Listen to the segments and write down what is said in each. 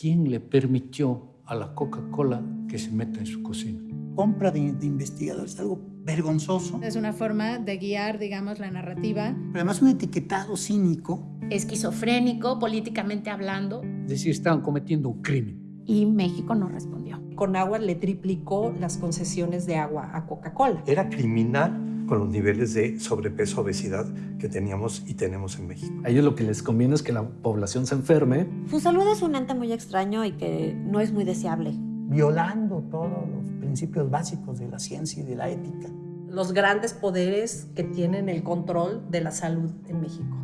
¿Quién le permitió a la Coca-Cola que se meta en su cocina? Compra de, de investigadores, algo vergonzoso. Es una forma de guiar, digamos, la narrativa. Pero además un etiquetado cínico. Esquizofrénico, políticamente hablando. Es decir, estaban cometiendo un crimen. Y México no respondió. Con agua le triplicó las concesiones de agua a Coca-Cola. Era criminal con los niveles de sobrepeso, obesidad que teníamos y tenemos en México. A ellos lo que les conviene es que la población se enferme. Fusalud es un ente muy extraño y que no es muy deseable. Violando todos los principios básicos de la ciencia y de la ética. Los grandes poderes que tienen el control de la salud en México.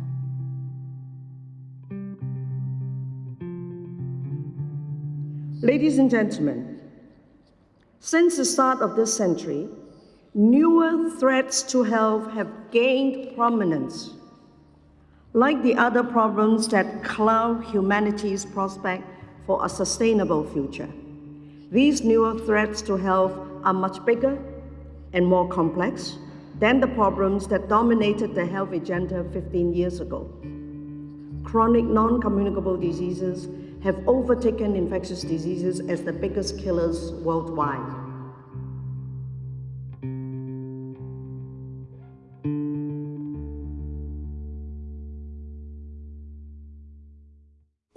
Ladies and gentlemen, since the start of this century, newer threats to health have gained prominence. Like the other problems that cloud humanity's prospect for a sustainable future, these newer threats to health are much bigger and more complex than the problems that dominated the health agenda 15 years ago. Chronic non-communicable diseases have overtaken infectious diseases as the biggest killers worldwide.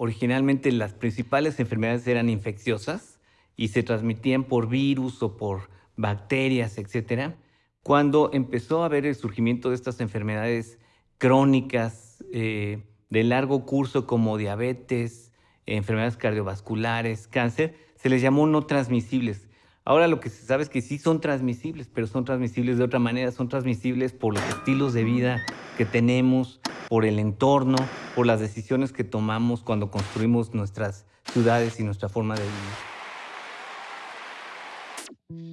Originalmente las principales enfermedades eran infecciosas y se transmitían por virus o por bacterias, etc. Cuando empezó a haber el surgimiento de estas enfermedades crónicas eh, de largo curso como diabetes, enfermedades cardiovasculares, cáncer, se les llamó no transmisibles. Ahora lo que se sabe es que sí son transmisibles, pero son transmisibles de otra manera, son transmisibles por los estilos de vida que tenemos, por el entorno, por las decisiones que tomamos cuando construimos nuestras ciudades y nuestra forma de vivir.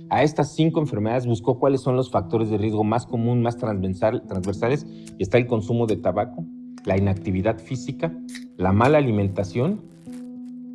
A estas cinco enfermedades buscó cuáles son los factores de riesgo más común, más transversales, y está el consumo de tabaco, la inactividad física, la mala alimentación,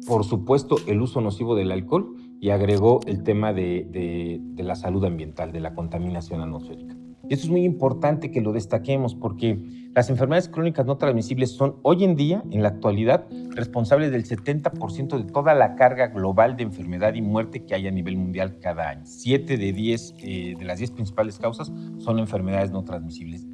por supuesto el uso nocivo del alcohol y agregó el tema de, la salud ambiental, de la contaminación atmosférica. Y eso es muy importante que lo destaquemos porque las enfermedades crónicas no transmisibles son hoy en día, en la actualidad, responsables del 70% de toda la carga global de enfermedad y muerte que hay a nivel mundial cada año. Siete de, diez, eh, de las 10 principales causas son enfermedades no transmisibles.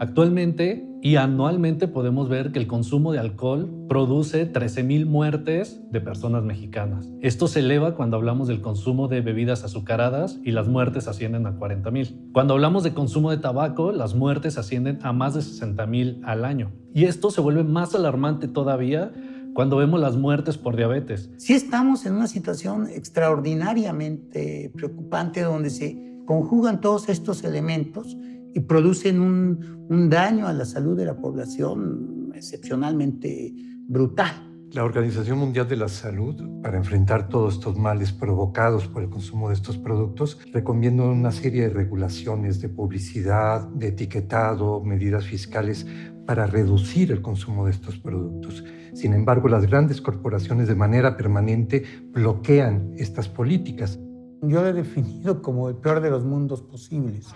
Actualmente y anualmente podemos ver que el consumo de alcohol produce 13.000 muertes de personas mexicanas. Esto se eleva cuando hablamos del consumo de bebidas azucaradas y las muertes ascienden a 40.000. Cuando hablamos de consumo de tabaco, las muertes ascienden a más de 60.000 al año. Y esto se vuelve más alarmante todavía cuando vemos las muertes por diabetes. Sí estamos en una situación extraordinariamente preocupante donde se conjugan todos estos elementos y producen un, un, daño a la salud de la población excepcionalmente brutal. La Organización Mundial de la Salud, para enfrentar todos estos males provocados por el consumo de estos productos, recomienda una serie de regulaciones de publicidad, de etiquetado, medidas fiscales para reducir el consumo de estos productos. Sin embargo, las grandes corporaciones de manera permanente bloquean estas políticas. Yo lo he definido como el peor de los mundos posibles.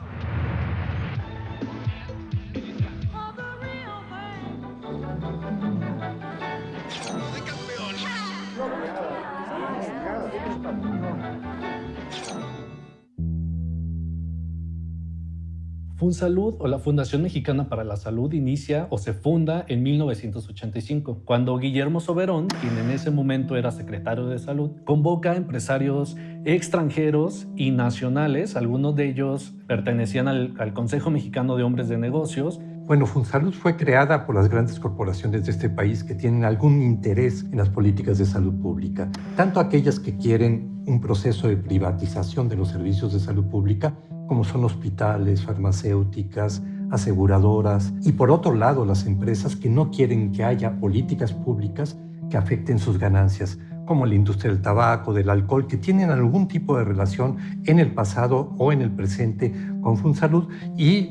FunSalud o la Fundación Mexicana para la Salud inicia o se funda en 1985, cuando Guillermo Soberón, quien en ese momento era secretario de Salud, convoca a empresarios extranjeros y nacionales, algunos de ellos pertenecían al, Consejo Mexicano de Hombres de Negocios, bueno, FunSalud fue creada por las grandes corporaciones de este país que tienen algún interés en las políticas de salud pública, tanto aquellas que quieren un proceso de privatización de los servicios de salud pública, como son hospitales, farmacéuticas, aseguradoras, y por otro lado las empresas que no quieren que haya políticas públicas que afecten sus ganancias, como la industria del tabaco, del alcohol, que tienen algún tipo de relación en el pasado o en el presente con FunSalud y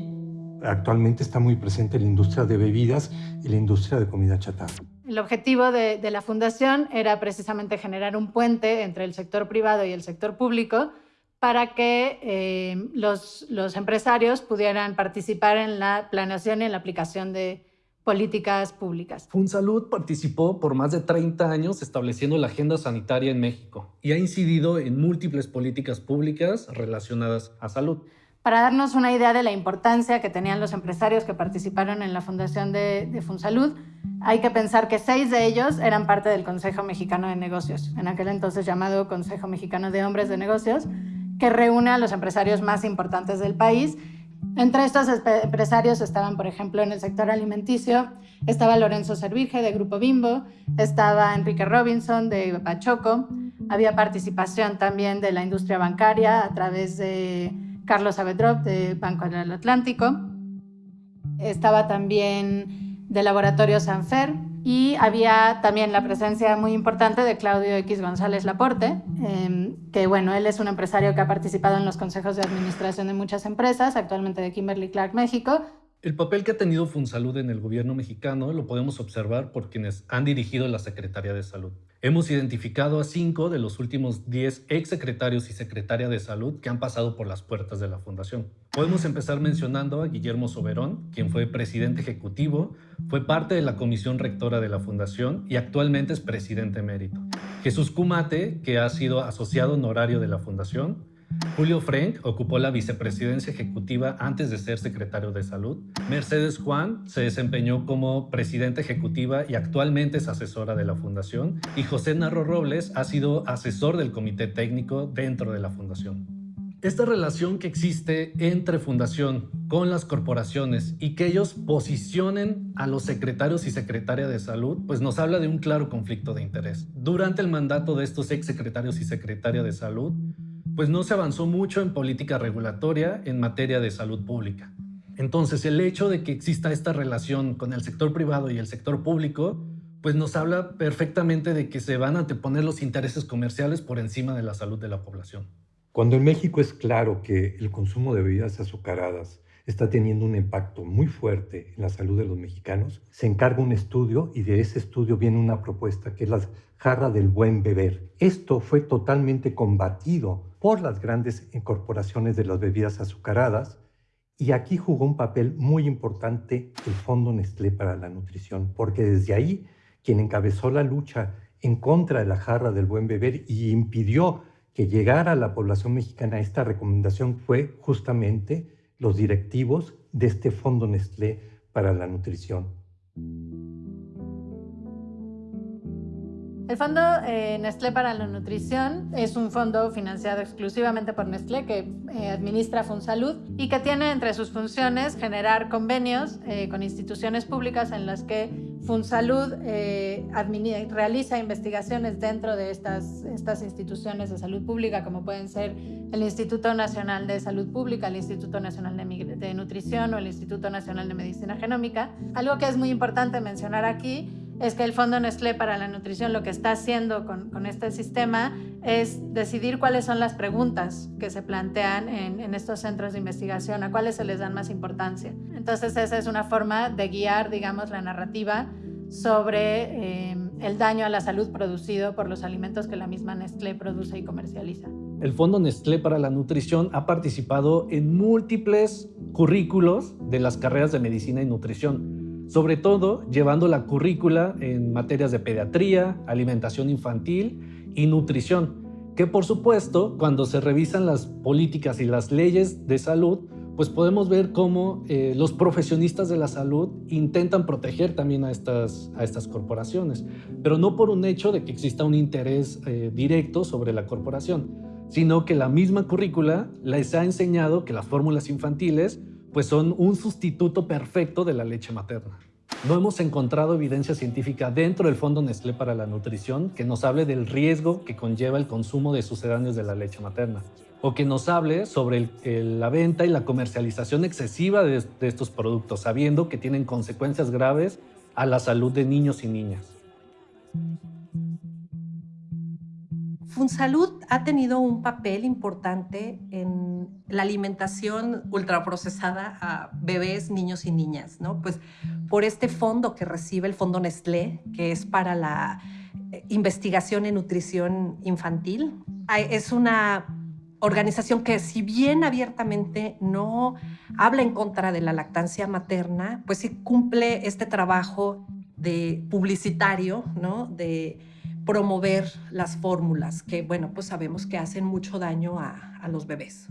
actualmente está muy presente la industria de bebidas y la industria de comida chatarra. El objetivo de, de, la fundación era precisamente generar un puente entre el sector privado y el sector público para que eh, los, los, empresarios pudieran participar en la planeación y en la aplicación de políticas públicas. FunSalud participó por más de 30 años estableciendo la agenda sanitaria en México y ha incidido en múltiples políticas públicas relacionadas a salud. Para darnos una idea de la importancia que tenían los empresarios que participaron en la fundación de, de FunSalud, hay que pensar que seis de ellos eran parte del Consejo Mexicano de Negocios, en aquel entonces llamado Consejo Mexicano de Hombres de Negocios, que reúne a los empresarios más importantes del país. Entre estos empresarios estaban, por ejemplo, en el sector alimenticio, estaba Lorenzo Servige de Grupo Bimbo, estaba Enrique Robinson de Pachoco, había participación también de la industria bancaria a través de Carlos Avedrop de Banco del Atlántico, estaba también de Laboratorio Sanfer, y había también la presencia muy importante de Claudio X González Laporte, em, que bueno, él es un empresario que ha participado en los consejos de administración de muchas empresas, actualmente de Kimberly Clark México. El papel que ha tenido FunSalud en el gobierno mexicano lo podemos observar por quienes han dirigido la Secretaría de Salud. Hemos identificado a cinco de los últimos diez exsecretarios y secretaria de salud que han pasado por las puertas de la Fundación. Podemos empezar mencionando a Guillermo Soberón, quien fue presidente ejecutivo, fue parte de la comisión rectora de la Fundación y actualmente es presidente emérito. Jesús Cumate, que ha sido asociado honorario de la Fundación, Julio Frank ocupó la vicepresidencia ejecutiva antes de ser secretario de salud. Mercedes Juan se desempeñó como presidenta ejecutiva y actualmente es asesora de la fundación. Y José Narro Robles ha sido asesor del comité técnico dentro de la fundación. Esta relación que existe entre fundación con las corporaciones y que ellos posicionen a los secretarios y secretaria de salud, pues nos habla de un claro conflicto de interés. Durante el mandato de estos ex secretarios y secretaria de salud, pues no se avanzó mucho en política regulatoria en materia de salud pública. Entonces, el hecho de que exista esta relación con el sector privado y el sector público, pues nos habla perfectamente de que se van a anteponer los intereses comerciales por encima de la salud de la población. Cuando en México es claro que el consumo de bebidas azucaradas está teniendo un impacto muy fuerte en la salud de los mexicanos, se encarga un estudio y de ese estudio viene una propuesta que es la jarra del buen beber. Esto fue totalmente combatido por las grandes corporaciones de las bebidas azucaradas y aquí jugó un papel muy importante el Fondo Nestlé para la Nutrición, porque desde ahí quien encabezó la lucha en contra de la jarra del buen beber y impidió que llegara a la población mexicana esta recomendación fue justamente los directivos de este Fondo Nestlé para la Nutrición. El Fondo eh, Nestlé para la Nutrición es un fondo financiado exclusivamente por Nestlé que eh, administra FunSalud y que tiene entre sus funciones generar convenios eh, con instituciones públicas en las que FunSalud realiza investigaciones dentro de estas, estas instituciones de salud pública, como pueden ser el Instituto Nacional de Salud Pública, el Instituto Nacional de, de Nutrición o el Instituto Nacional de Medicina Genómica. Algo que es muy importante mencionar aquí es que el Fondo Nestlé para la Nutrición lo que está haciendo con, este sistema es decidir cuáles son las preguntas que se plantean en, estos centros de investigación, a cuáles se les dan más importancia. Entonces esa es una forma de guiar, digamos, la narrativa sobre eh, el daño a la salud producido por los alimentos que la misma Nestlé produce y comercializa. El Fondo Nestlé para la Nutrición ha participado en múltiples currículos de las carreras de medicina y nutrición sobre todo llevando la currícula en materias de pediatría, alimentación infantil y nutrición, que por supuesto cuando se revisan las políticas y las leyes de salud, pues podemos ver cómo eh, los profesionistas de la salud intentan proteger también a estas, a estas corporaciones, pero no por un hecho de que exista un interés eh, directo sobre la corporación, sino que la misma currícula les ha enseñado que las fórmulas infantiles pues son un sustituto perfecto de la leche materna. No hemos encontrado evidencia científica dentro del Fondo Nestlé para la Nutrición que nos hable del riesgo que conlleva el consumo de sucedáneos de la leche materna o que nos hable sobre la venta y la comercialización excesiva de estos productos, sabiendo que tienen consecuencias graves a la salud de niños y niñas. FunSalud ha tenido un papel importante en la alimentación ultraprocesada a bebés, niños y niñas, ¿no? Pues por este fondo que recibe el Fondo Nestlé, que es para la eh, investigación en nutrición infantil. Es una organización que si bien abiertamente no habla en contra de la lactancia materna, pues sí cumple este trabajo de publicitario, ¿no? De promover las fórmulas que, bueno, pues sabemos que hacen mucho daño a, a los bebés.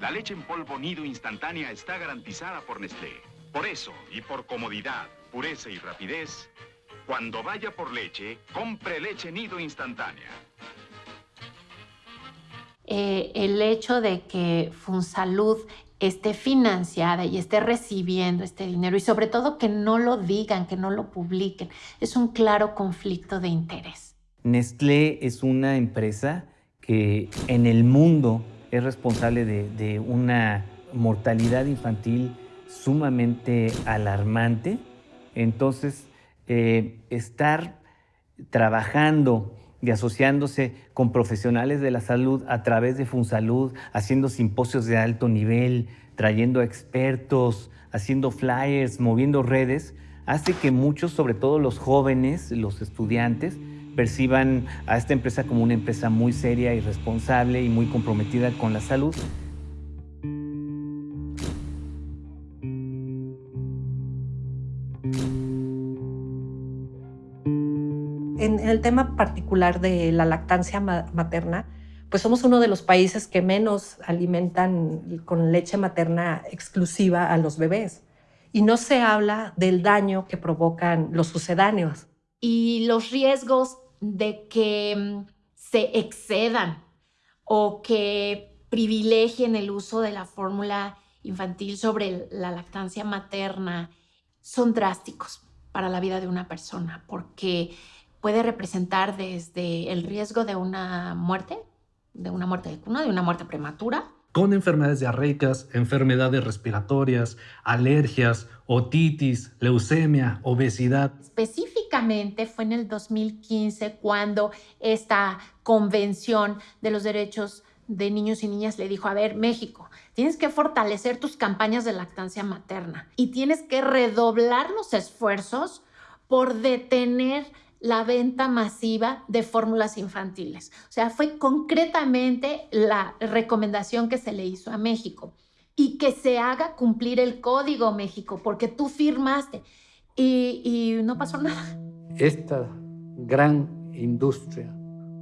La leche en polvo nido instantánea está garantizada por Nestlé. Por eso, y por comodidad, pureza y rapidez, cuando vaya por leche, compre leche nido instantánea. Eh, el hecho de que Funsalud esté financiada y esté recibiendo este dinero y sobre todo que no lo digan, que no lo publiquen, es un claro conflicto de interés. Nestlé es una empresa que en el mundo es responsable de, una mortalidad infantil sumamente alarmante. Entonces, eh, estar trabajando y asociándose con profesionales de la salud a través de Funsalud, haciendo simposios de alto nivel, trayendo expertos, haciendo flyers, moviendo redes, hace que muchos, sobre todo los jóvenes, los estudiantes, perciban a esta empresa como una empresa muy seria y responsable y muy comprometida con la salud. En el tema particular de la lactancia materna, pues somos uno de los países que menos alimentan con leche materna exclusiva a los bebés. Y no se habla del daño que provocan los sucedáneos. Y los riesgos de que mm, se excedan o que privilegien el uso de la fórmula infantil sobre la lactancia materna son drásticos para la vida de una persona porque puede representar desde el riesgo de una muerte, de una muerte de cuna, de una muerte prematura, con enfermedades diarreicas, enfermedades respiratorias, alergias, otitis, leucemia, obesidad. Específicamente fue en el 2015 cuando esta convención de los derechos de niños y niñas le dijo, a ver, México, tienes que fortalecer tus campañas de lactancia materna y tienes que redoblar los esfuerzos por detener la venta masiva de fórmulas infantiles. O sea, fue concretamente la recomendación que se le hizo a México y que se haga cumplir el código México, porque tú firmaste y, no pasó nada. Esta gran industria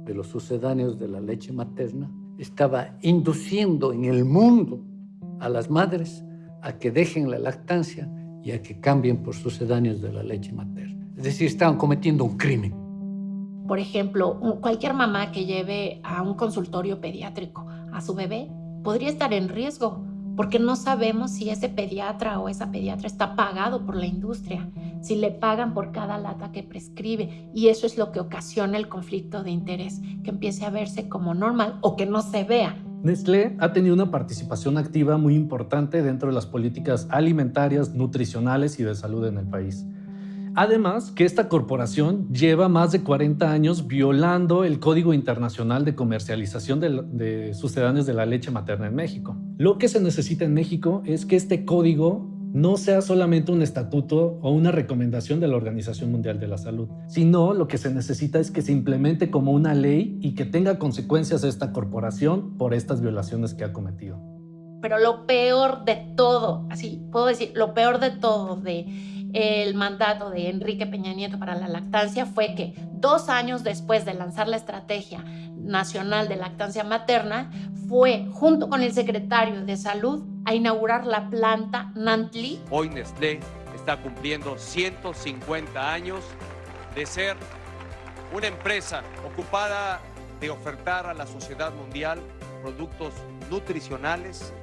de los sucedáneos de la leche materna estaba induciendo en el mundo a las madres a que dejen la lactancia y a que cambien por sucedáneos de la leche materna. Es decir, estaban cometiendo un crimen. Por ejemplo, cualquier mamá que lleve a un consultorio pediátrico a su bebé podría estar en riesgo porque no sabemos si ese pediatra o esa pediatra está pagado por la industria, si le pagan por cada lata que prescribe y eso es lo que ocasiona el conflicto de interés, que empiece a verse como normal o que no se vea. Nestlé ha tenido una participación activa muy importante dentro de las políticas alimentarias, nutricionales y de salud en el país. Además, que esta corporación lleva más de 40 años violando el Código Internacional de Comercialización de, Sucedáneos de la Leche Materna en México. Lo que se necesita en México es que este código no sea solamente un estatuto o una recomendación de la Organización Mundial de la Salud, sino lo que se necesita es que se implemente como una ley y que tenga consecuencias esta corporación por estas violaciones que ha cometido. Pero lo peor de todo, así puedo decir, lo peor de todo de el mandato de Enrique Peña Nieto para la lactancia fue que dos años después de lanzar la Estrategia Nacional de Lactancia Materna, fue junto con el secretario de Salud a inaugurar la planta Nantli. Hoy Nestlé está cumpliendo 150 años de ser una empresa ocupada de ofertar a la sociedad mundial productos nutricionales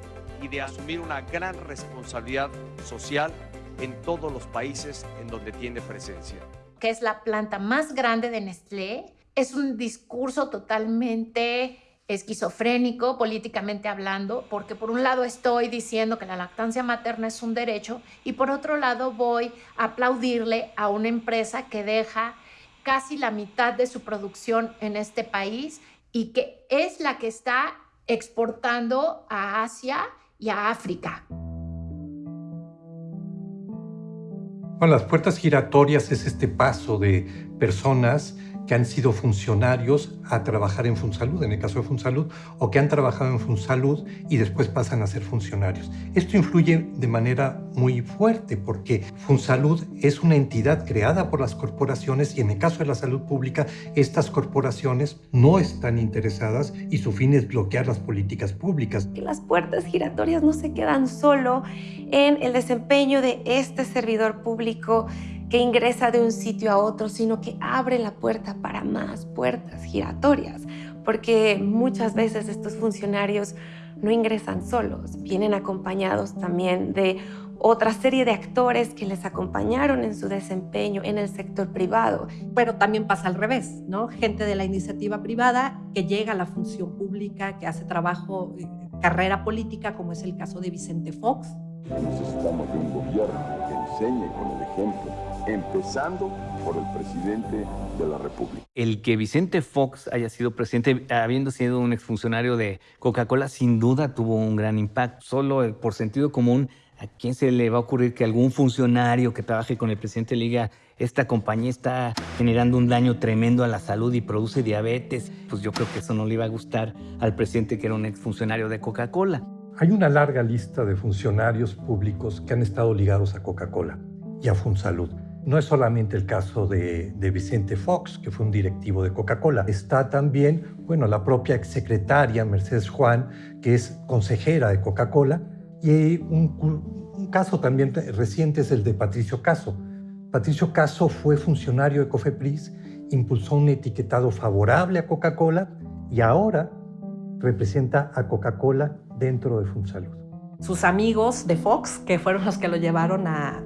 y de asumir una gran responsabilidad social en todos los países en donde tiene presencia. Que es la planta más grande de Nestlé. Es un discurso totalmente esquizofrénico políticamente hablando, porque por un lado estoy diciendo que la lactancia materna es un derecho y por otro lado voy a aplaudirle a una empresa que deja casi la mitad de su producción en este país y que es la que está exportando a Asia y a África. Bueno, las puertas giratorias es este paso de personas que han sido funcionarios a trabajar en Funsalud, en el caso de Funsalud, o que han trabajado en Funsalud y después pasan a ser funcionarios. Esto influye de manera muy fuerte porque Funsalud es una entidad creada por las corporaciones y en el caso de la salud pública, estas corporaciones no están interesadas y su fin es bloquear las políticas públicas. Las puertas giratorias no se quedan solo en el desempeño de este servidor público que ingresa de un sitio a otro, sino que abre la puerta para más puertas giratorias, porque muchas veces estos funcionarios no ingresan solos, vienen acompañados también de otra serie de actores que les acompañaron en su desempeño en el sector privado. Pero también pasa al revés, ¿no? Gente de la iniciativa privada que llega a la función pública, que hace trabajo, eh, carrera política, como es el caso de Vicente Fox. Necesitamos de un gobierno que enseñe con el ejemplo empezando por el presidente de la República. El que Vicente Fox haya sido presidente, habiendo sido un exfuncionario de Coca-Cola, sin duda tuvo un gran impacto. Solo por sentido común, ¿a quién se le va a ocurrir que algún funcionario que trabaje con el presidente le diga esta compañía está generando un daño tremendo a la salud y produce diabetes? Pues yo creo que eso no le iba a gustar al presidente que era un exfuncionario de Coca-Cola. Hay una larga lista de funcionarios públicos que han estado ligados a Coca-Cola y a Funsalud. No es solamente el caso de, Vicente Fox, que fue un directivo de Coca-Cola. Está también, bueno, la propia exsecretaria Mercedes Juan, que es consejera de Coca-Cola. Y un, caso también reciente es el de Patricio Caso. Patricio Caso fue funcionario de Cofepris, impulsó un etiquetado favorable a Coca-Cola y ahora representa a Coca-Cola dentro de Funsalud. Sus amigos de Fox, que fueron los que lo llevaron a,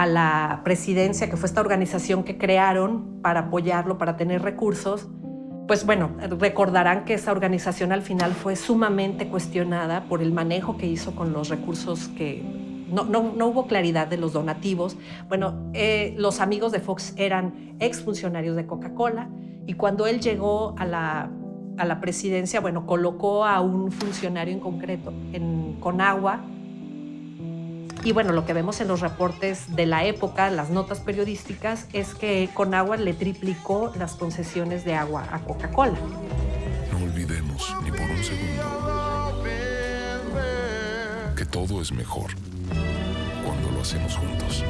a la presidencia, que fue esta organización que crearon para apoyarlo, para tener recursos, pues bueno, recordarán que esa organización al final fue sumamente cuestionada por el manejo que hizo con los recursos que no, no, hubo claridad de los donativos. Bueno, eh, los amigos de Fox eran exfuncionarios de Coca-Cola y cuando él llegó a la, a la presidencia, bueno, colocó a un funcionario en concreto en Conagua, y bueno, lo que vemos en los reportes de la época, las notas periodísticas, es que Conagua le triplicó las concesiones de agua a Coca-Cola. No olvidemos ni por un segundo que todo es mejor cuando lo hacemos juntos.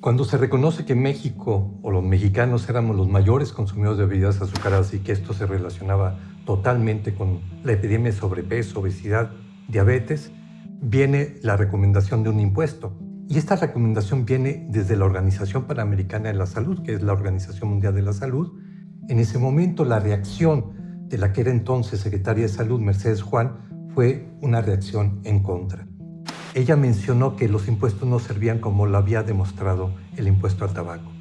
Cuando se reconoce que México o los mexicanos éramos los mayores consumidores de bebidas azucaradas y que esto se relacionaba totalmente con la epidemia de sobrepeso, obesidad, diabetes, viene la recomendación de un impuesto. Y esta recomendación viene desde la Organización Panamericana de la Salud, que es la Organización Mundial de la Salud. En ese momento la reacción de la que era entonces secretaria de Salud, Mercedes Juan, fue una reacción en contra. Ella mencionó que los impuestos no servían como lo había demostrado el impuesto al tabaco,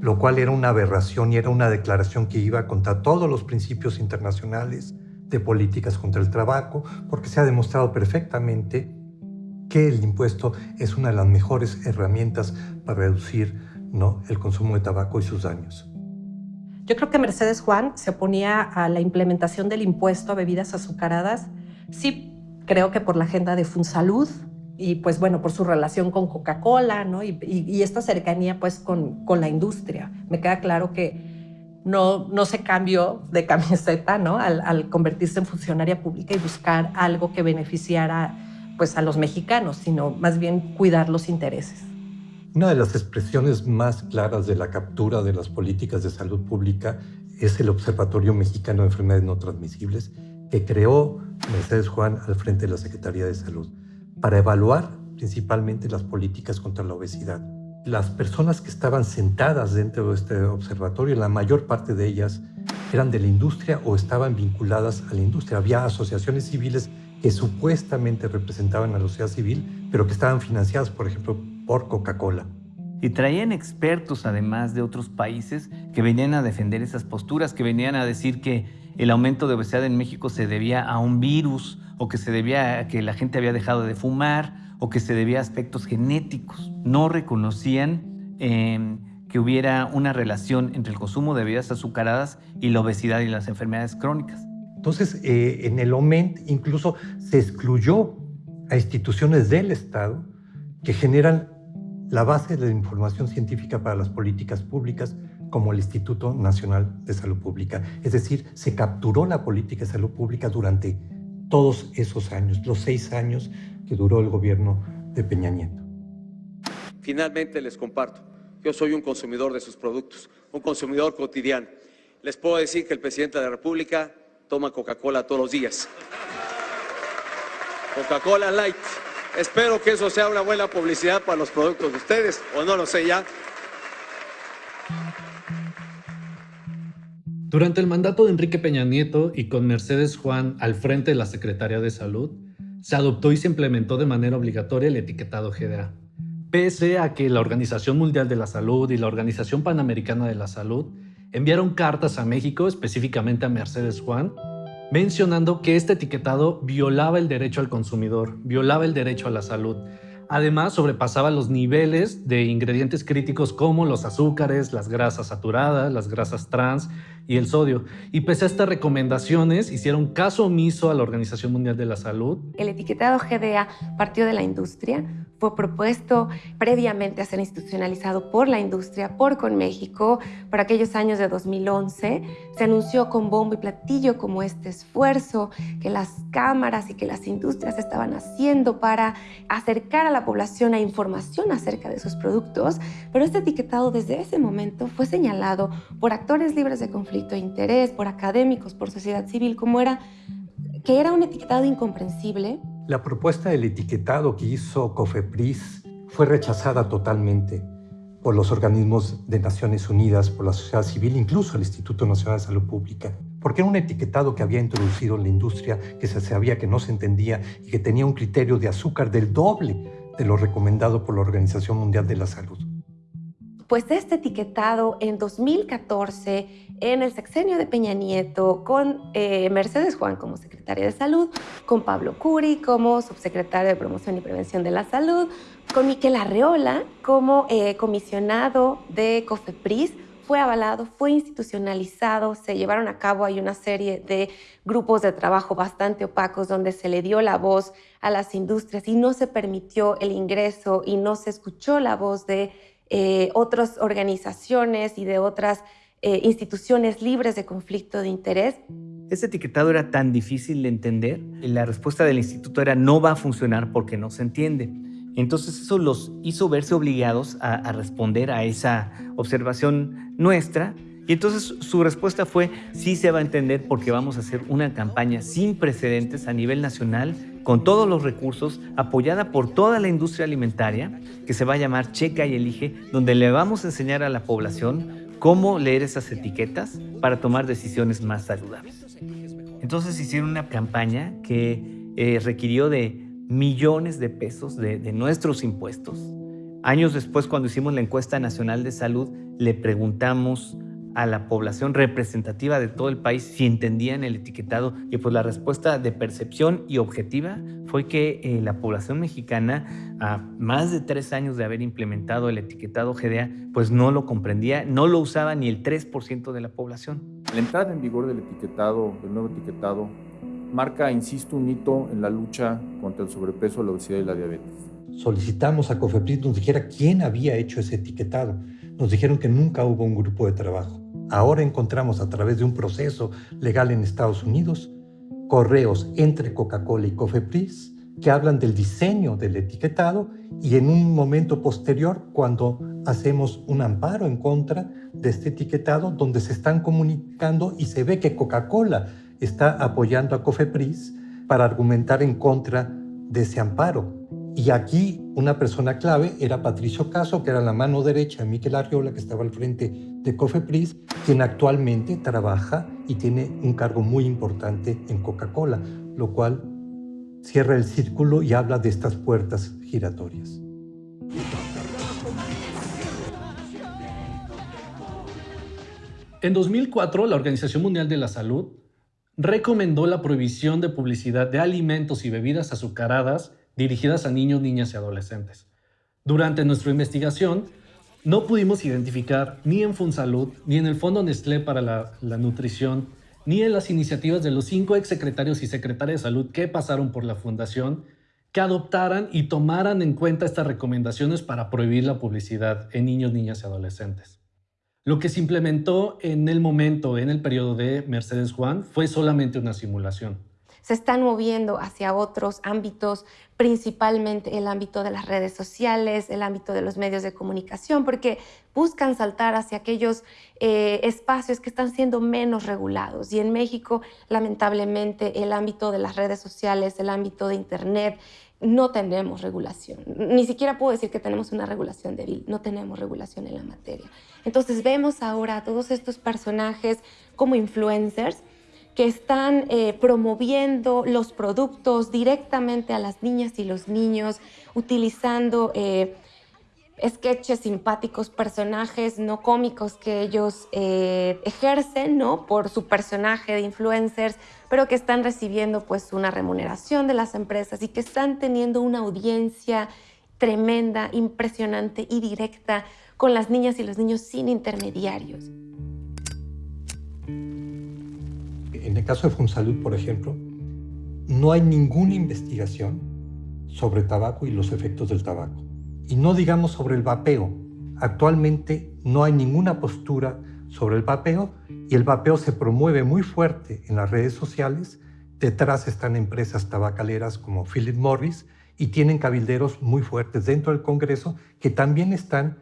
lo cual era una aberración y era una declaración que iba contra todos los principios internacionales de políticas contra el tabaco, porque se ha demostrado perfectamente que el impuesto es una de las mejores herramientas para reducir ¿no? el consumo de tabaco y sus daños. Yo creo que Mercedes Juan se oponía a la implementación del impuesto a bebidas azucaradas, sí creo que por la agenda de Funsalud, y pues bueno, por su relación con Coca-Cola, ¿no? Y, esta cercanía pues con, la industria. Me queda claro que no, se cambió de camiseta, ¿no? Al, convertirse en funcionaria pública y buscar algo que beneficiara pues a los mexicanos, sino más bien cuidar los intereses. Una de las expresiones más claras de la captura de las políticas de salud pública es el Observatorio Mexicano de Enfermedades No Transmisibles que creó Mercedes Juan al frente de la Secretaría de Salud para evaluar principalmente las políticas contra la obesidad. Las personas que estaban sentadas dentro de este observatorio, la mayor parte de ellas eran de la industria o estaban vinculadas a la industria. Había asociaciones civiles que supuestamente representaban a la sociedad civil, pero que estaban financiadas, por ejemplo, por Coca-Cola. Y traían expertos, además de otros países, que venían a defender esas posturas, que venían a decir que el aumento de obesidad en México se debía a un virus o que se debía a que la gente había dejado de fumar o que se debía a aspectos genéticos. No reconocían em, que hubiera una relación entre el consumo de bebidas azucaradas y la obesidad y las enfermedades crónicas. Entonces, eh, en el OMENT incluso se excluyó a instituciones del Estado que generan la base de la información científica para las políticas públicas como el Instituto Nacional de Salud Pública. Es decir, se capturó la política de salud pública durante todos esos años, los seis años que duró el gobierno de Peña Nieto. Finalmente les comparto, yo soy un consumidor de sus productos, un consumidor cotidiano. Les puedo decir que el presidente de la República toma Coca-Cola todos los días. Coca-Cola Light. Espero que eso sea una buena publicidad para los productos de ustedes, o no lo sé ya. Durante el mandato de Enrique Peña Nieto y con Mercedes Juan al frente de la Secretaría de Salud, se adoptó y se implementó de manera obligatoria el etiquetado GDA. Pese a que la Organización Mundial de la Salud y la Organización Panamericana de la Salud enviaron cartas a México, específicamente a Mercedes Juan, mencionando que este etiquetado violaba el derecho al consumidor, violaba el derecho a la salud. Además, sobrepasaba los niveles de ingredientes críticos como los azúcares, las grasas saturadas, las grasas trans y el sodio. Y pese a estas recomendaciones, hicieron caso omiso a la Organización Mundial de la Salud. El etiquetado GDA partió de la industria, fue propuesto previamente a ser institucionalizado por la industria, por Conméxico, por aquellos años de 2011. Se anunció con bombo y platillo como este esfuerzo que las cámaras y que las industrias estaban haciendo para acercar a la población a información acerca de sus productos, pero este etiquetado desde ese momento fue señalado por actores libres de conflicto de interés, por académicos, por sociedad civil, como era que era un etiquetado incomprensible, la propuesta del etiquetado que hizo COFEPRIS fue rechazada totalmente por los organismos de Naciones Unidas, por la sociedad civil, incluso el Instituto Nacional de Salud Pública, porque era un etiquetado que había introducido la industria, que se sabía que no se entendía y que tenía un criterio de azúcar del doble de lo recomendado por la Organización Mundial de la Salud. Pues este etiquetado en 2014 en el sexenio de Peña Nieto con eh, Mercedes Juan como secretaria de Salud, con Pablo Curi como subsecretario de Promoción y Prevención de la Salud, con Miquel Arreola como eh, comisionado de COFEPRIS, fue avalado, fue institucionalizado, se llevaron a cabo, hay una serie de grupos de trabajo bastante opacos donde se le dio la voz a las industrias y no se permitió el ingreso y no se escuchó la voz de eh, otras organizaciones y de otras eh, instituciones libres de conflicto de interés. Este etiquetado era tan difícil de entender la respuesta del instituto era no va a funcionar porque no se entiende. Entonces eso los hizo verse obligados a, a responder a esa observación nuestra y entonces su respuesta fue, sí se va a entender porque vamos a hacer una campaña sin precedentes a nivel nacional, con todos los recursos, apoyada por toda la industria alimentaria, que se va a llamar Checa y Elige, donde le vamos a enseñar a la población cómo leer esas etiquetas para tomar decisiones más saludables. Entonces hicieron una campaña que eh, requirió de millones de pesos de, de nuestros impuestos. Años después, cuando hicimos la encuesta nacional de salud, le preguntamos a la población representativa de todo el país si entendían el etiquetado y pues la respuesta de percepción y objetiva fue que eh, la población mexicana a más de tres años de haber implementado el etiquetado GDA pues no lo comprendía, no lo usaba ni el 3% de la población. La entrada en vigor del etiquetado, del nuevo etiquetado, marca, insisto, un hito en la lucha contra el sobrepeso, la obesidad y la diabetes. Solicitamos a COFEPRIS nos dijera quién había hecho ese etiquetado. Nos dijeron que nunca hubo un grupo de trabajo. Ahora encontramos a través de un proceso legal en Estados Unidos correos entre Coca-Cola y Cofepris que hablan del diseño del etiquetado y en un momento posterior cuando hacemos un amparo en contra de este etiquetado donde se están comunicando y se ve que Coca-Cola está apoyando a Cofepris para argumentar en contra de ese amparo. Y aquí una persona clave era Patricio Caso, que era la mano derecha de Miquel Arriola, que estaba al frente de Cofepris, quien actualmente trabaja y tiene un cargo muy importante en Coca-Cola, lo cual cierra el círculo y habla de estas puertas giratorias. En 2004, la Organización Mundial de la Salud recomendó la prohibición de publicidad de alimentos y bebidas azucaradas dirigidas a niños, niñas y adolescentes. Durante nuestra investigación, no pudimos identificar ni en Funsalud, ni en el Fondo Nestlé para la, Nutrición, ni en las iniciativas de los cinco exsecretarios y secretarias de salud que pasaron por la fundación, que adoptaran y tomaran en cuenta estas recomendaciones para prohibir la publicidad en niños, niñas y adolescentes. Lo que se implementó en el momento, en el periodo de Mercedes Juan, fue solamente una simulación. Se están moviendo hacia otros ámbitos, principalmente el ámbito de las redes sociales, el ámbito de los medios de comunicación, porque buscan saltar hacia aquellos eh, espacios que están siendo menos regulados. Y en México, lamentablemente, el ámbito de las redes sociales, el ámbito de Internet, no tenemos regulación. Ni siquiera puedo decir que tenemos una regulación débil, no tenemos regulación en la materia. Entonces vemos ahora a todos estos personajes como influencers que están eh, promoviendo los productos directamente a las niñas y los niños, utilizando eh, sketches simpáticos, personajes no cómicos que ellos eh, ejercen, ¿no? Por su personaje de influencers, pero que están recibiendo pues una remuneración de las empresas y que están teniendo una audiencia tremenda, impresionante y directa con las niñas y los niños sin intermediarios. En el caso de Fonsalud, por ejemplo, no hay ninguna investigación sobre tabaco y los efectos del tabaco. Y no digamos sobre el vapeo. Actualmente no hay ninguna postura sobre el vapeo y el vapeo se promueve muy fuerte en las redes sociales. Detrás están empresas tabacaleras como Philip Morris y tienen cabilderos muy fuertes dentro del Congreso que también están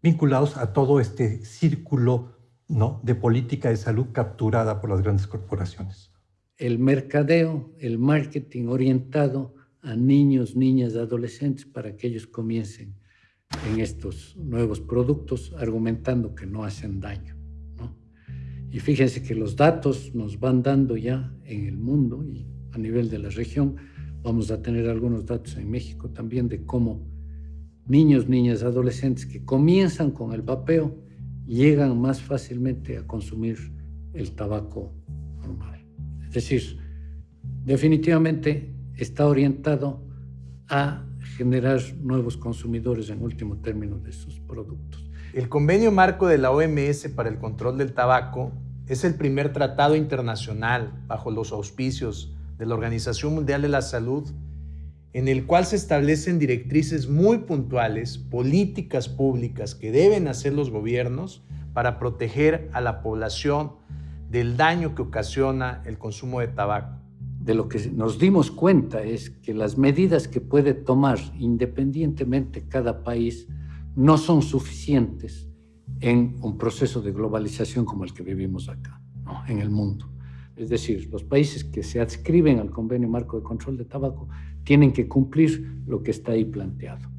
vinculados a todo este círculo ¿no? de política de salud capturada por las grandes corporaciones. El mercadeo, el marketing orientado a niños, niñas, adolescentes para que ellos comiencen en estos nuevos productos argumentando que no hacen daño. Y fíjense que los datos nos van dando ya en el mundo y a nivel de la región. Vamos a tener algunos datos en México también de cómo niños, niñas, adolescentes que comienzan con el vapeo llegan más fácilmente a consumir el tabaco normal. Es decir, definitivamente está orientado a generar nuevos consumidores en último término de sus productos. El convenio marco de la OMS para el control del tabaco es el primer tratado internacional bajo los auspicios de la Organización Mundial de la Salud en el cual se establecen directrices muy puntuales, políticas públicas que deben hacer los gobiernos para proteger a la población del daño que ocasiona el consumo de tabaco. De lo que nos dimos cuenta es que las medidas que puede tomar independientemente cada país no son suficientes en un proceso de globalización como el que vivimos acá, en el mundo. Es decir, los países que se adscriben al Convenio Marco de Control de Tabaco tienen que cumplir lo que está ahí planteado.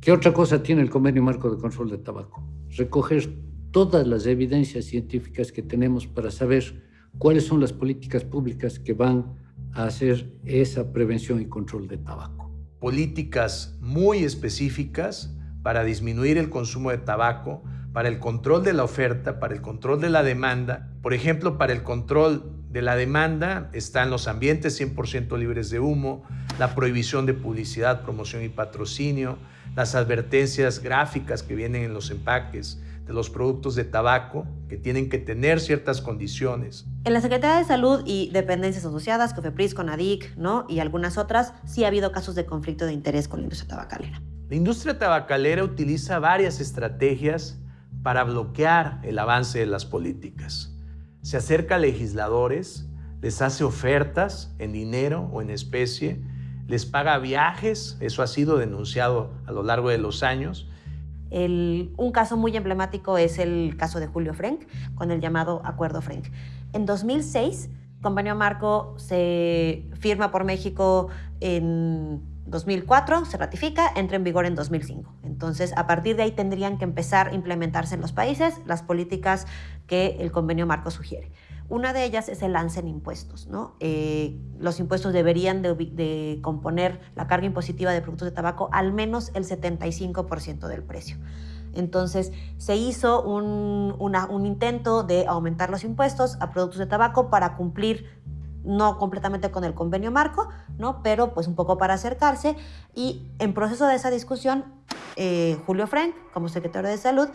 ¿Qué otra cosa tiene el Convenio Marco de Control de Tabaco? Recoger todas las evidencias científicas que tenemos para saber cuáles son las políticas públicas que van a hacer esa prevención y control de tabaco. Políticas muy específicas para disminuir el consumo de tabaco, para el control de la oferta, para el control de la demanda. Por ejemplo, para el control de la demanda están los ambientes 100% libres de humo, la prohibición de publicidad, promoción y patrocinio, las advertencias gráficas que vienen en los empaques de los productos de tabaco, que tienen que tener ciertas condiciones. En la Secretaría de Salud y dependencias asociadas, COFEPRIS, CONADIC ¿no? y algunas otras, sí ha habido casos de conflicto de interés con la industria tabacalera. La industria tabacalera utiliza varias estrategias para bloquear el avance de las políticas se acerca a legisladores, les hace ofertas en dinero o en especie, les paga viajes, eso ha sido denunciado a lo largo de los años. un caso muy emblemático es el caso de Julio Frank, con el llamado Acuerdo Frank. En 2006, convenio marco se firma por México en 2004 se ratifica, entra en vigor en 2005. Entonces, a partir de ahí tendrían que empezar a implementarse en los países las políticas que el convenio marco sugiere. Una de ellas es el lance en impuestos. ¿no? Eh, los impuestos deberían de, componer la carga impositiva de productos de tabaco al menos el 75% del precio. Entonces se hizo un, un intento de aumentar los impuestos a productos de tabaco para cumplir no completamente con el convenio marco, ¿no? pero pues un poco para acercarse. Y en proceso de esa discusión, eh, Julio Frank, como secretario de Salud,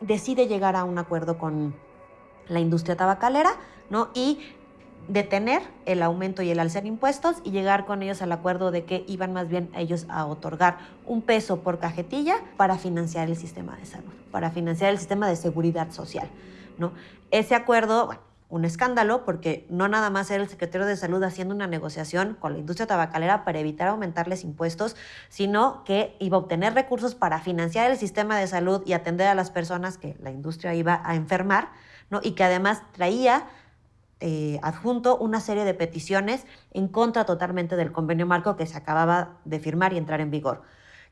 decide llegar a un acuerdo con la industria tabacalera ¿no? y detener el aumento y el alza en impuestos y llegar con ellos al acuerdo de que iban más bien ellos a otorgar un peso por cajetilla para financiar el sistema de salud, para financiar el sistema de seguridad social. ¿no? Ese acuerdo, bueno, un escándalo porque no nada más era el secretario de salud haciendo una negociación con la industria tabacalera para evitar aumentarles impuestos, sino que iba a obtener recursos para financiar el sistema de salud y atender a las personas que la industria iba a enfermar, ¿no? y que además traía eh, adjunto una serie de peticiones en contra totalmente del convenio marco que se acababa de firmar y entrar en vigor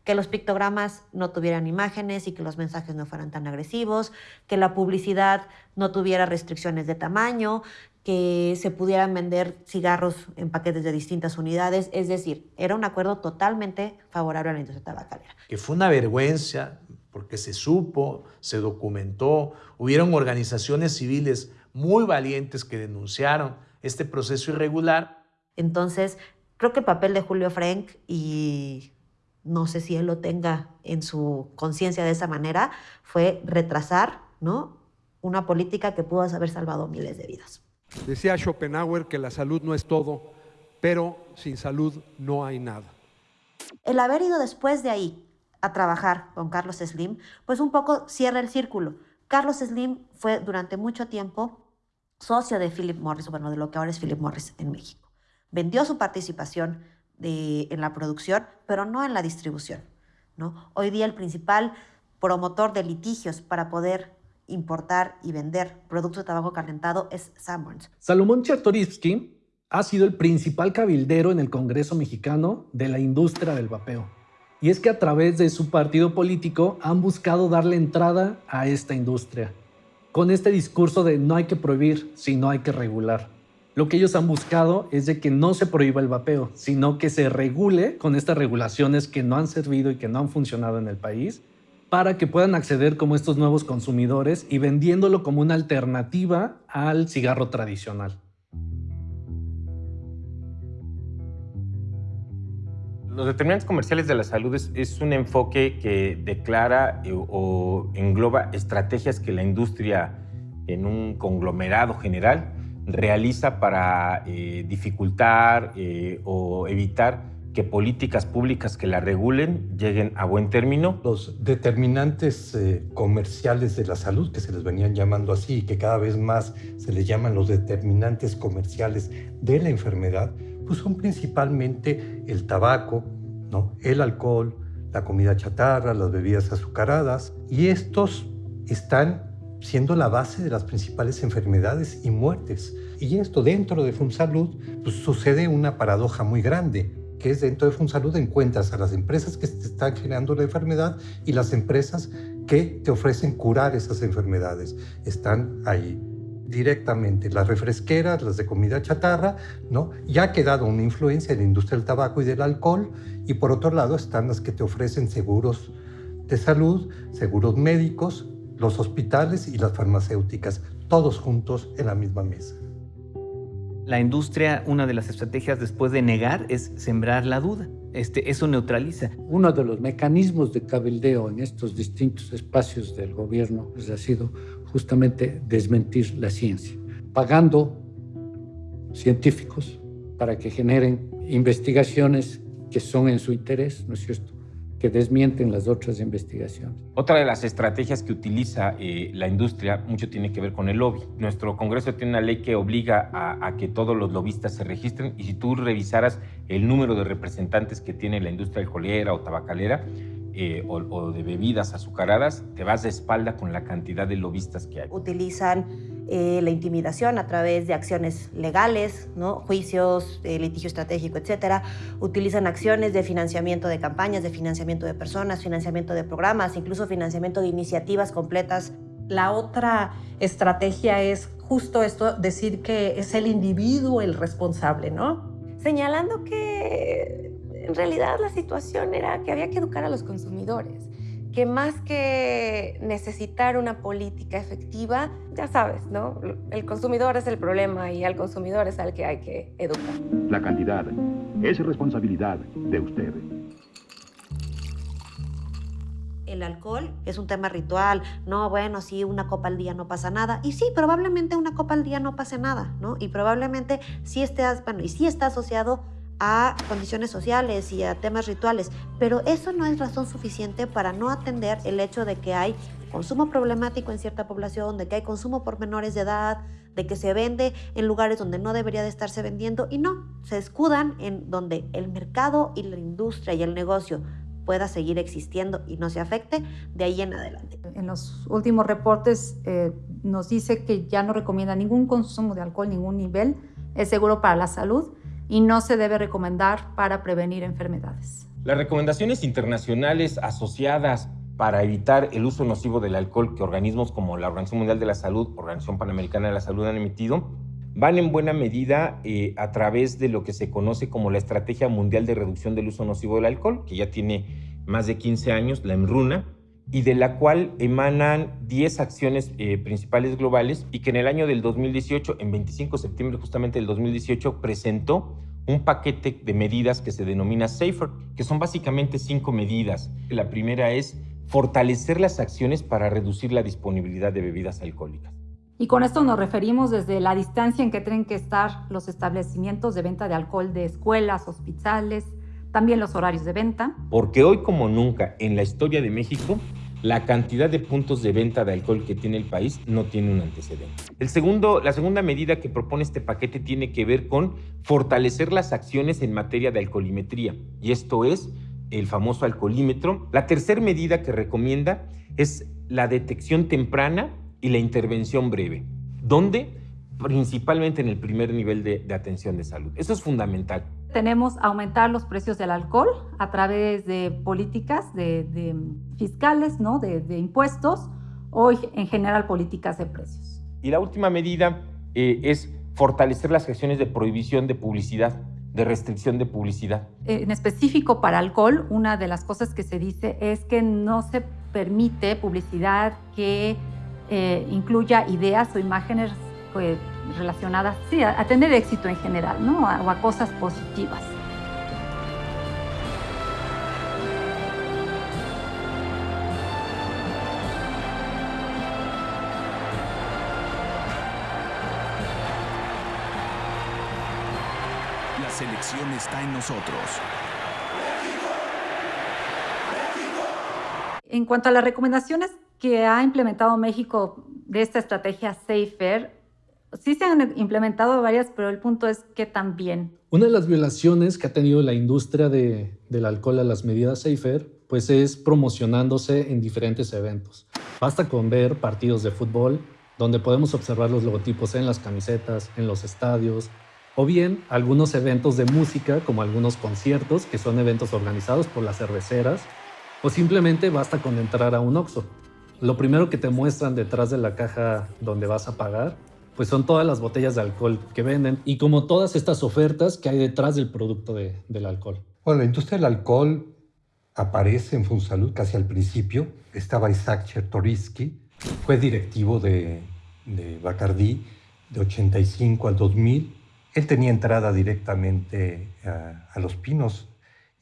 que los pictogramas no tuvieran imágenes y que los mensajes no fueran tan agresivos, que la publicidad no tuviera restricciones de tamaño, que se pudieran vender cigarros en paquetes de distintas unidades. Es decir, era un acuerdo totalmente favorable a la industria tabacalera. Que fue una vergüenza porque se supo, se documentó, hubieron organizaciones civiles muy valientes que denunciaron este proceso irregular. Entonces, creo que el papel de Julio Frank y no sé si él lo tenga en su conciencia de esa manera, fue retrasar ¿no? una política que pudo haber salvado miles de vidas. Decía Schopenhauer que la salud no es todo, pero sin salud no hay nada. El haber ido después de ahí a trabajar con Carlos Slim, pues un poco cierra el círculo. Carlos Slim fue durante mucho tiempo socio de Philip Morris, bueno, de lo que ahora es Philip Morris en México. Vendió su participación en la producción, pero no en la distribución. ¿no? Hoy día el principal promotor de litigios para poder importar y vender productos de tabaco calentado es Sanborns. Salomón Chertorivsky ha sido el principal cabildero en el Congreso mexicano de la industria del vapeo. Y es que a través de su partido político han buscado darle entrada a esta industria, con este discurso de no hay que prohibir, sino hay que regular. Lo que ellos han buscado es de que no se prohíba el vapeo, sino que se regule con estas regulaciones que no han servido y que no han funcionado en el país para que puedan acceder como estos nuevos consumidores y vendiéndolo como una alternativa al cigarro tradicional. Los determinantes comerciales de la salud es, un enfoque que declara eh, o engloba estrategias que la industria en un conglomerado general realiza para eh, dificultar eh, o evitar que políticas públicas que la regulen lleguen a buen término? Los determinantes eh, comerciales de la salud, que se les venían llamando así y que cada vez más se les llaman los determinantes comerciales de la enfermedad, pues son principalmente el tabaco, ¿no? el alcohol, la comida chatarra, las bebidas azucaradas, y estos están siendo la base de las principales enfermedades y muertes. Y esto dentro de FunSalud pues, sucede una paradoja muy grande, que es dentro de FunSalud encuentras a las empresas que te están generando la enfermedad y las empresas que te ofrecen curar esas enfermedades. Están ahí directamente las refresqueras, las de comida chatarra, ¿no? Ya ha quedado una influencia en la industria del tabaco y del alcohol y por otro lado están las que te ofrecen seguros de salud, seguros médicos, los hospitales y las farmacéuticas, todos juntos en la misma mesa. La industria, una de las estrategias después de negar es sembrar la duda. Este, eso neutraliza. Uno de los mecanismos de cabildeo en estos distintos espacios del gobierno pues, ha sido justamente desmentir la ciencia, pagando científicos para que generen investigaciones que son en su interés, ¿no es cierto? Que desmienten las otras investigaciones. Otra de las estrategias que utiliza eh, la industria mucho tiene que ver con el lobby. Nuestro Congreso tiene una ley que obliga a, que todos los lobistas se registren y si tú revisaras el número de representantes que tiene la industria alcoholera o tabacalera, eh, o, de bebidas azucaradas, te vas de espalda con la cantidad de lobistas que hay. Utilizan eh, la intimidación a través de acciones legales, ¿no? juicios, eh, litigio estratégico, etcétera. Utilizan acciones de financiamiento de campañas, de financiamiento de personas, financiamiento de programas, incluso financiamiento de iniciativas completas. La otra estrategia es justo esto, decir que es el individuo el responsable, ¿no? Señalando que en realidad la situación era que había que educar a los consumidores, que más que necesitar una política efectiva, ya sabes, ¿no? El consumidor es el problema y al consumidor es al que hay que educar. La cantidad es responsabilidad de usted. el alcohol es un tema ritual, no, bueno, sí, una copa al día no pasa nada. Y sí, probablemente una copa al día no pase nada, ¿no? Y probablemente sí esté, bueno, y sí está asociado a condiciones sociales y a temas rituales, pero eso no es razón suficiente para no atender el hecho de que hay consumo problemático en cierta población, de que hay consumo por menores de edad, de que se vende en lugares donde no debería de estarse vendiendo y no, se escudan en donde el mercado y la industria y el negocio pueda seguir existiendo y no se afecte de ahí en adelante. En los últimos reportes eh, nos dice que ya no recomienda ningún consumo de alcohol, ningún nivel, es seguro para la salud y no se debe recomendar para prevenir enfermedades. Las recomendaciones internacionales asociadas para evitar el uso nocivo del alcohol que organismos como la Organización Mundial de la Salud, Organización Panamericana de la Salud han emitido, van en buena medida eh, a través de lo que se conoce como la Estrategia Mundial de Reducción del Uso Nocivo del Alcohol, que ya tiene más de 15 años, la EMRUNA, y de la cual emanan 10 acciones eh, principales globales y que en el año del 2018, en 25 de septiembre justamente del 2018, presentó un paquete de medidas que se denomina SAFER, que son básicamente cinco medidas. La primera es fortalecer las acciones para reducir la disponibilidad de bebidas alcohólicas. Y con esto nos referimos desde la distancia en que tienen que estar los establecimientos de venta de alcohol de escuelas, hospitales, también los horarios de venta. Porque hoy como nunca en la historia de México, la cantidad de puntos de venta de alcohol que tiene el país no tiene un antecedente. El segundo, la segunda medida que propone este paquete tiene que ver con fortalecer las acciones en materia de alcoholimetría. Y esto es el famoso alcoholímetro. La tercera medida que recomienda es la detección temprana y la intervención breve, donde principalmente en el primer nivel de, atención de salud. Eso es fundamental. Tenemos aumentar los precios del alcohol a través de políticas de, fiscales, ¿no? de, impuestos o en general políticas de precios. Y la última medida eh, es fortalecer las acciones de prohibición de publicidad de restricción de publicidad. En específico para alcohol, una de las cosas que se dice es que no se permite publicidad que eh, incluya ideas o imágenes pues, relacionadas a, tener éxito en general, ¿no? o a cosas positivas. selección está en nosotros. En cuanto a las recomendaciones que ha implementado México de esta estrategia SAFER, sí se han implementado varias, pero el punto es que también. Una de las violaciones que ha tenido la industria de, del alcohol a las medidas SAFER, pues es promocionándose en diferentes eventos. Basta con ver partidos de fútbol, donde podemos observar los logotipos en las camisetas, en los estadios, o bien algunos eventos de música, como algunos conciertos, que son eventos organizados por las cerveceras, o simplemente basta con entrar a un Oxxo. Lo primero que te muestran detrás de la caja donde vas a pagar, pues son todas las botellas de alcohol que venden y como todas estas ofertas que hay detrás del producto del alcohol. Bueno, la industria del alcohol aparece en Funsalud casi al principio. Estaba Isaac Chertorisky, fue directivo de, de Bacardi de 85 al 2000 él tenía entrada directamente a, Los Pinos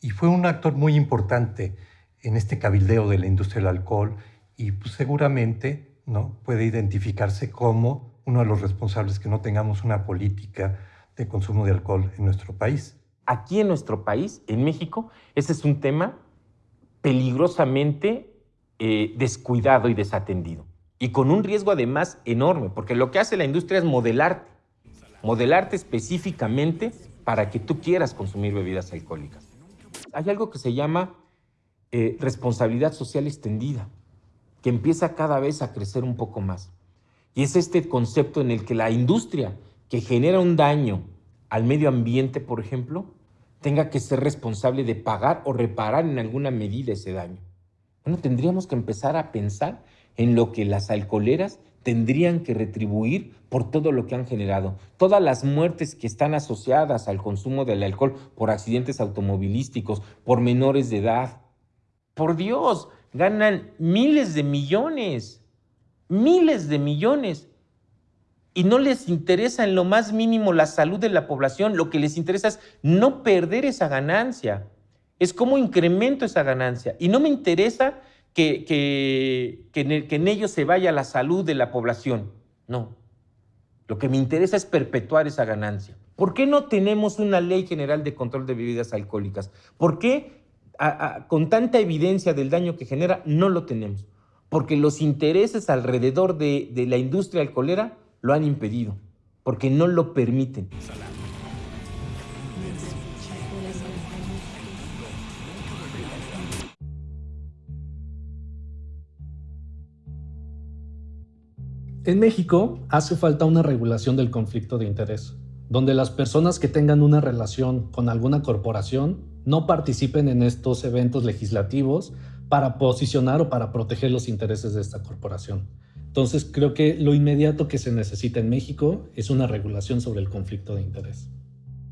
y fue un actor muy importante en este cabildeo de la industria del alcohol y pues, seguramente ¿no? puede identificarse como uno de los responsables que no tengamos una política de consumo de alcohol en nuestro país. Aquí en nuestro país, en México, ese es un tema peligrosamente eh, descuidado y desatendido. Y con un riesgo además enorme, porque lo que hace la industria es modelarte modelarte específicamente para que tú quieras consumir bebidas alcohólicas. Hay algo que se llama eh, responsabilidad social extendida, que empieza cada vez a crecer un poco más. Y es este concepto en el que la industria que genera un daño al medio ambiente, por ejemplo, tenga que ser responsable de pagar o reparar en alguna medida ese daño. Bueno, tendríamos que empezar a pensar en lo que las alcoholeras tendrían que retribuir por todo lo que han generado. Todas las muertes que están asociadas al consumo del alcohol por accidentes automovilísticos, por menores de edad. Por Dios, ganan miles de millones, miles de millones. Y no les interesa en lo más mínimo la salud de la población, lo que les interesa es no perder esa ganancia. Es cómo incremento esa ganancia. Y no me interesa que, que, que, en ello se vaya la salud de la población. No. Lo que me interesa es perpetuar esa ganancia. ¿Por qué no tenemos una ley general de control de bebidas alcohólicas? ¿Por qué, con tanta evidencia del daño que genera, no lo tenemos? Porque los intereses alrededor de, de la industria alcoholera lo han impedido, porque no lo permiten. En México hace falta una regulación del conflicto de interés, donde las personas que tengan una relación con alguna corporación no participen en estos eventos legislativos para posicionar o para proteger los intereses de esta corporación. Entonces creo que lo inmediato que se necesita en México es una regulación sobre el conflicto de interés.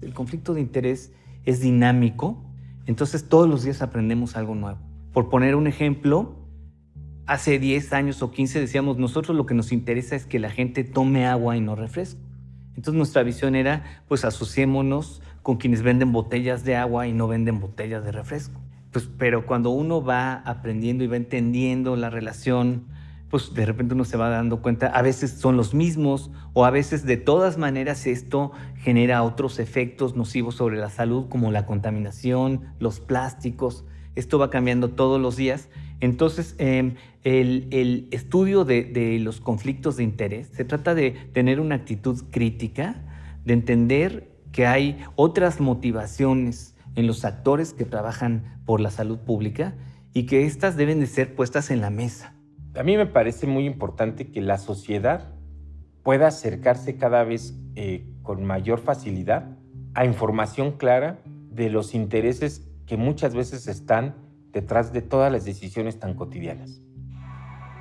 El conflicto de interés es dinámico, entonces todos los días aprendemos algo nuevo. Por poner un ejemplo, hace 10 años o 15 decíamos, nosotros lo que nos interesa es que la gente tome agua y no refresco. Entonces nuestra visión era, pues asociémonos con quienes venden botellas de agua y no venden botellas de refresco. Pues, pero cuando uno va aprendiendo y va entendiendo la relación, pues de repente uno se va dando cuenta, a veces son los mismos o a veces de todas maneras esto genera otros efectos nocivos sobre la salud como la contaminación, los plásticos. Esto va cambiando todos los días entonces, em, el, estudio de, los conflictos de interés se trata de tener una actitud crítica, de entender que hay otras motivaciones en los actores que trabajan por la salud pública y que éstas deben de ser puestas en la mesa. A mí me parece muy importante que la sociedad pueda acercarse cada vez eh, con mayor facilidad a información clara de los intereses que muchas veces están detrás de todas las decisiones tan cotidianas.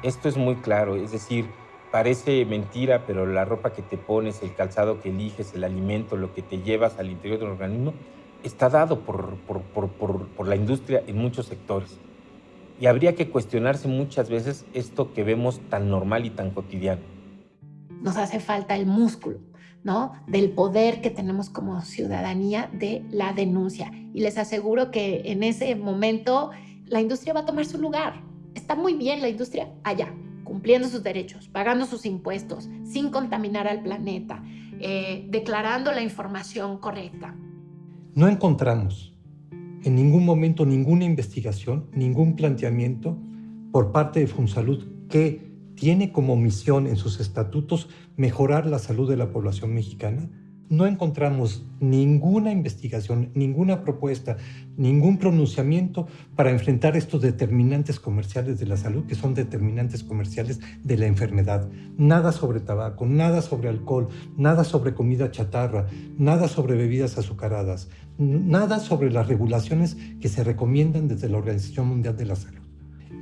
Esto es muy claro, es decir, parece mentira, pero la ropa que te pones, el calzado que eliges, el alimento, lo que te llevas al interior del organismo, está dado por, por, la industria en muchos sectores. Y habría que cuestionarse muchas veces esto que vemos tan normal y tan cotidiano. Nos hace falta el músculo, ¿no? Del poder que tenemos como ciudadanía de la denuncia. Y les aseguro que en ese momento la industria va a tomar su lugar. Está muy bien la industria allá, cumpliendo sus derechos, pagando sus impuestos, sin contaminar al planeta, eh, declarando la información correcta. No encontramos en ningún momento ninguna investigación, ningún planteamiento por parte de Funsalud que tiene como misión en sus estatutos mejorar la salud de la población mexicana no encontramos ninguna investigación, ninguna propuesta, ningún pronunciamiento para enfrentar estos determinantes comerciales de la salud, que son determinantes comerciales de la enfermedad. Nada sobre tabaco, nada sobre alcohol, nada sobre comida chatarra, nada sobre bebidas azucaradas, nada sobre las regulaciones que se recomiendan desde la Organización Mundial de la Salud.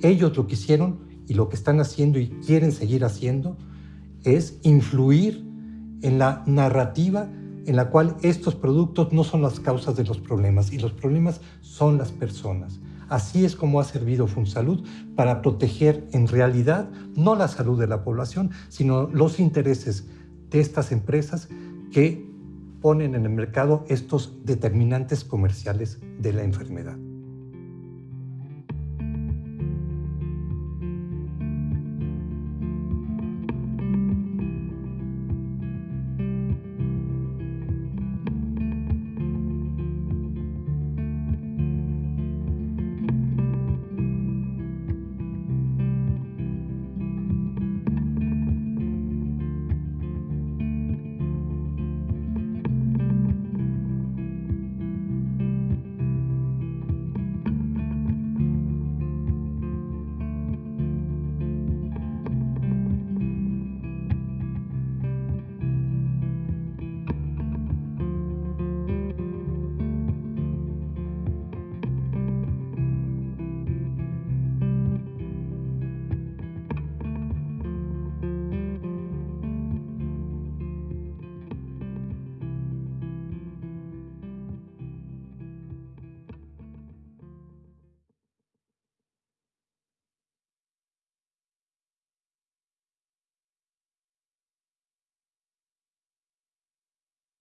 Ellos lo que hicieron y lo que están haciendo y quieren seguir haciendo es influir en la narrativa en la cual estos productos no son las causas de los problemas y los problemas son las personas. Así es como ha servido FunSalud para proteger en realidad no la salud de la población, sino los intereses de estas empresas que ponen en el mercado estos determinantes comerciales de la enfermedad.